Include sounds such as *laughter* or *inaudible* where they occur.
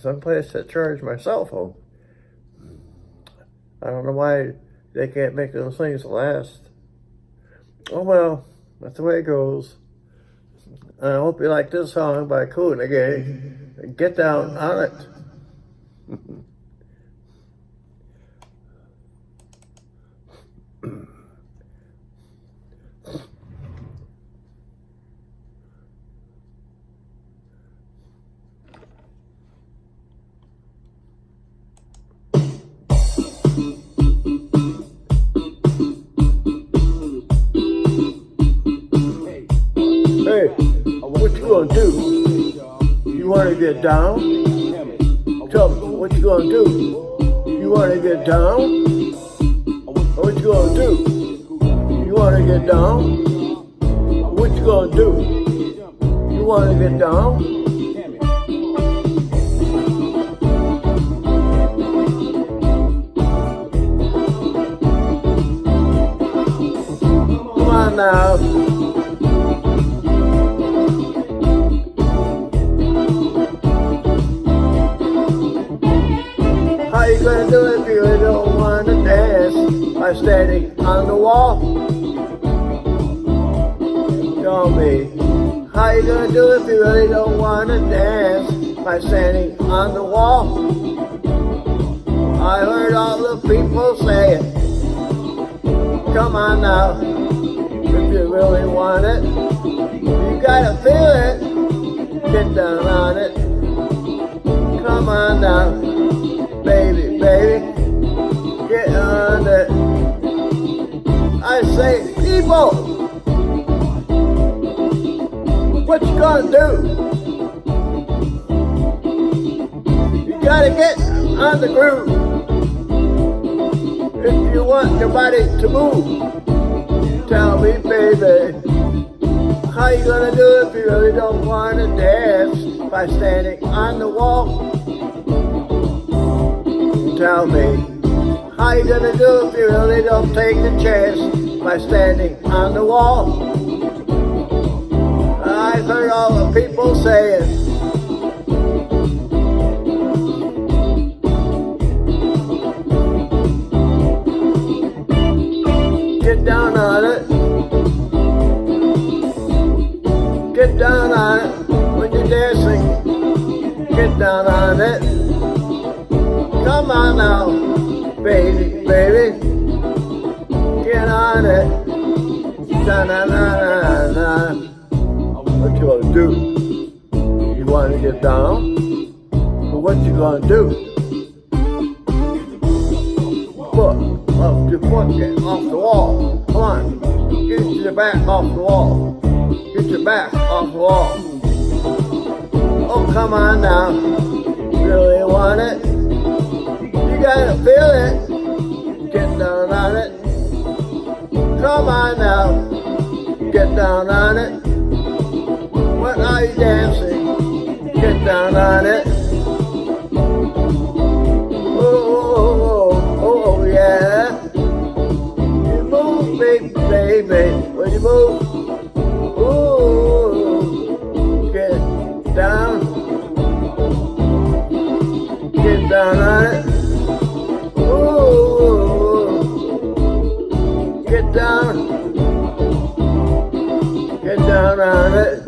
someplace to charge my cell phone. I don't know why they can't make those things last. Oh well, that's the way it goes. I hope you like this song by Kool & the Gang. Get down on it. *laughs* Hey, what you gonna do? You wanna get down? Tell me, what you gonna do? You wanna get down? What you gonna do? You wanna get down? What you gonna do? You wanna get down? Come on now. By standing on the wall? Tell me, how you gonna do it if you really don't wanna dance by standing on the wall? I heard all the people say it. Come on now, if you really want it, you gotta feel it. Get down on it. Come on now I say, people, what you gonna do? You gotta get on the groove if you want your body to move. Tell me, baby, how you gonna do if you really don't wanna dance by standing on the wall? tell me how you gonna do if you really don't take the chance by standing on the wall. I've heard all the people saying, get down on it, get down on it when you're dancing, get down on it. Come on now, baby, baby. On it. Na na na na. What you gonna do? You wanna get down? But what you gonna do? Foot off foot, get off the wall. Come on. Get your back off the wall. Get your back off the wall. Oh, come on now. Really want it? You gotta feel it. Get down on it your mind now. Get down on it. When are you dancing? Get down on it. Oh, oh, oh, oh oh, oh yeah. You move, baby, baby. When you move, Oh, get down. Get down. Get down on it.